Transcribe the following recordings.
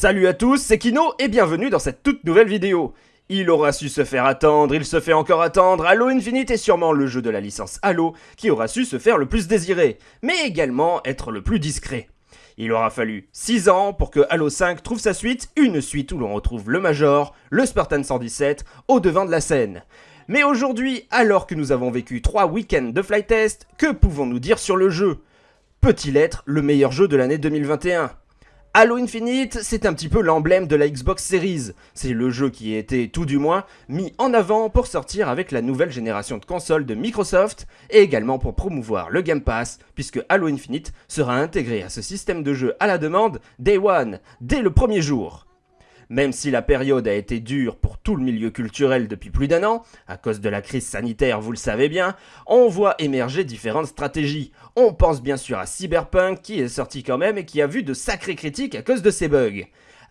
Salut à tous, c'est Kino et bienvenue dans cette toute nouvelle vidéo. Il aura su se faire attendre, il se fait encore attendre, Halo Infinite est sûrement le jeu de la licence Halo qui aura su se faire le plus désiré, mais également être le plus discret. Il aura fallu 6 ans pour que Halo 5 trouve sa suite, une suite où l'on retrouve le Major, le Spartan 117, au devant de la scène. Mais aujourd'hui, alors que nous avons vécu 3 week-ends de flight test, que pouvons-nous dire sur le jeu? Peut-il être le meilleur jeu de l'année 2021 Halo Infinite, c'est un petit peu l'emblème de la Xbox Series. C'est le jeu qui a été, tout du moins, mis en avant pour sortir avec la nouvelle génération de consoles de Microsoft et également pour promouvoir le Game Pass, puisque Halo Infinite sera intégré à ce système de jeu à la demande Day One, dès le premier jour. Même si la période a été dure pour tout le milieu culturel depuis plus d'un an, à cause de la crise sanitaire, vous le savez bien, on voit émerger différentes stratégies. On pense bien sûr à Cyberpunk qui est sorti quand même et qui a vu de sacrées critiques à cause de ses bugs.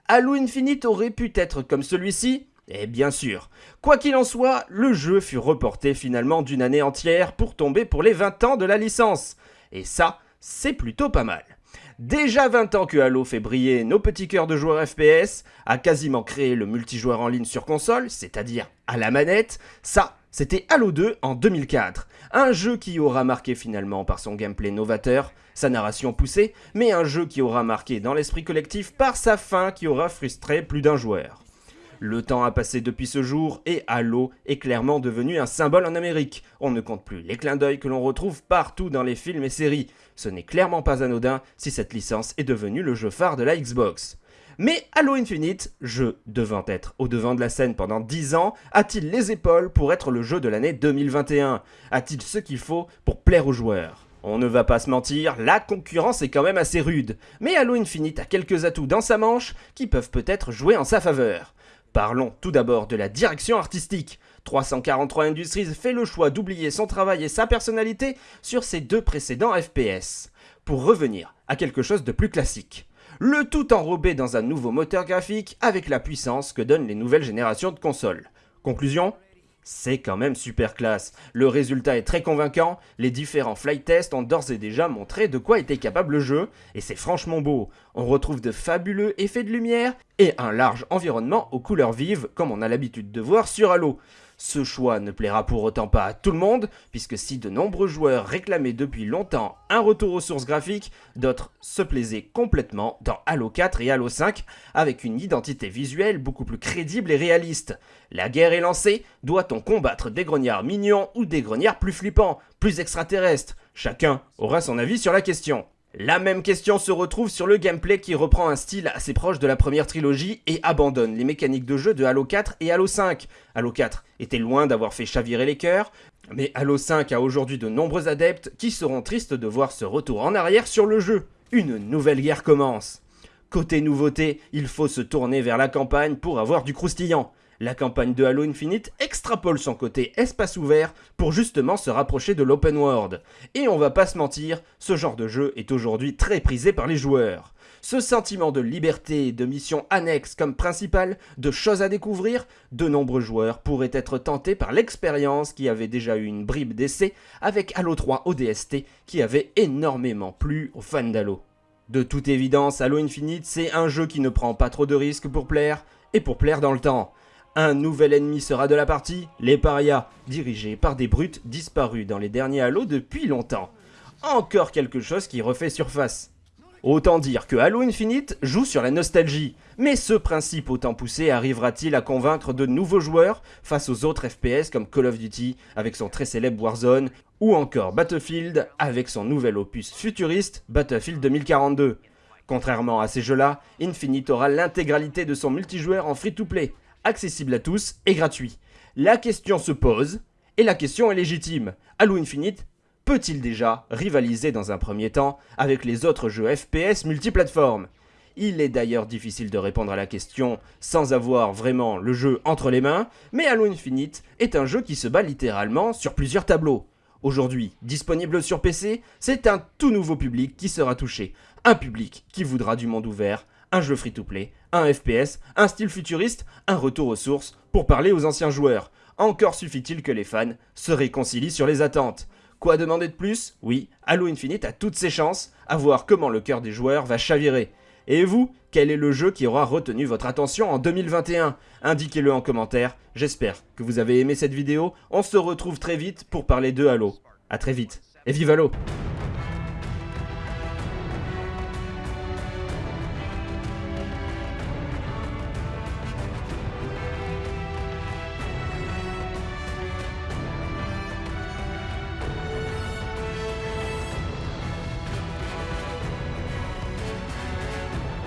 Halo Infinite aurait pu être comme celui-ci? Et bien sûr, quoi qu'il en soit, le jeu fut reporté finalement d'une année entière pour tomber pour les 20 ans de la licence. Et ça, c'est plutôt pas mal. Déjà 20 ans que Halo fait briller nos petits cœurs de joueurs FPS, a quasiment créé le multijoueur en ligne sur console, c'est-à-dire à la manette, ça, c'était Halo 2 en 2004. Un jeu qui aura marqué finalement par son gameplay novateur, sa narration poussée, mais un jeu qui aura marqué dans l'esprit collectif par sa fin qui aura frustré plus d'un joueur. Le temps a passé depuis ce jour et Halo est clairement devenu un symbole en Amérique. On ne compte plus les clins d'œil que l'on retrouve partout dans les films et séries. Ce n'est clairement pas anodin si cette licence est devenue le jeu phare de la Xbox. Mais Halo Infinite, jeu devant être au devant de la scène pendant 10 ans, a-t-il les épaules pour être le jeu de l'année 2021 A-t-il ce qu'il faut pour plaire aux joueurs? On ne va pas se mentir, la concurrence est quand même assez rude, mais Halo Infinite a quelques atouts dans sa manche qui peuvent peut-être jouer en sa faveur. Parlons tout d'abord de la direction artistique. 343 Industries fait le choix d'oublier son travail et sa personnalité sur ses deux précédents FPS, pour revenir à quelque chose de plus classique. Le tout enrobé dans un nouveau moteur graphique avec la puissance que donnent les nouvelles générations de consoles. Conclusion? C'est quand même super classe. Le résultat est très convaincant, les différents flight tests ont d'ores et déjà montré de quoi était capable le jeu, et c'est franchement beau. On retrouve de fabuleux effets de lumière et un large environnement aux couleurs vives comme on a l'habitude de voir sur Halo. Ce choix ne plaira pour autant pas à tout le monde, puisque si de nombreux joueurs réclamaient depuis longtemps un retour aux sources graphiques, d'autres se plaisaient complètement dans Halo 4 et Halo 5, avec une identité visuelle beaucoup plus crédible et réaliste. La guerre est lancée, doit-on combattre des grognards mignons ou des grognards plus flippants, plus extraterrestres? Chacun aura son avis sur la question. La même question se retrouve sur le gameplay qui reprend un style assez proche de la première trilogie et abandonne les mécaniques de jeu de Halo 4 et Halo 5. Halo 4 était loin d'avoir fait chavirer les cœurs, mais Halo 5 a aujourd'hui de nombreux adeptes qui seront tristes de voir ce retour en arrière sur le jeu. Une nouvelle guerre commence. Côté nouveauté, il faut se tourner vers la campagne pour avoir du croustillant. La campagne de Halo Infinite extrapole son côté espace ouvert pour justement se rapprocher de l'open world. Et on va pas se mentir, ce genre de jeu est aujourd'hui très prisé par les joueurs. Ce sentiment de liberté, de missions annexes comme principale, de choses à découvrir, de nombreux joueurs pourraient être tentés par l'expérience qui avait déjà eu une bribe d'essai avec Halo 3 ODST qui avait énormément plu aux fans d'Halo. De toute évidence, Halo Infinite, c'est un jeu qui ne prend pas trop de risques pour plaire, et pour plaire dans le temps. Un nouvel ennemi sera de la partie, les parias, dirigés par des brutes disparus dans les derniers Halo depuis longtemps. Encore quelque chose qui refait surface. Autant dire que Halo Infinite joue sur la nostalgie, mais ce principe autant poussé arrivera-t-il à convaincre de nouveaux joueurs face aux autres FPS comme Call of Duty avec son très célèbre Warzone, ou encore Battlefield avec son nouvel opus futuriste Battlefield 2042 Contrairement à ces jeux-là, Infinite aura l'intégralité de son multijoueur en free-to-play, accessible à tous et gratuit. La question se pose, et la question est légitime. Halo Infinite peut-il déjà rivaliser dans un premier temps avec les autres jeux FPS multiplateformes? Il est d'ailleurs difficile de répondre à la question sans avoir vraiment le jeu entre les mains, mais Halo Infinite est un jeu qui se bat littéralement sur plusieurs tableaux. Aujourd'hui, disponible sur PC, c'est un tout nouveau public qui sera touché. Un public qui voudra du monde ouvert, un jeu free-to-play, un FPS, un style futuriste, un retour aux sources pour parler aux anciens joueurs. Encore suffit-il que les fans se réconcilient sur les attentes. Quoi demander de plus? Oui, Halo Infinite a toutes ses chances à voir comment le cœur des joueurs va chavirer. Et vous, quel est le jeu qui aura retenu votre attention en 2021 Indiquez-le en commentaire, j'espère que vous avez aimé cette vidéo, on se retrouve très vite pour parler de Halo. A très vite, et vive Halo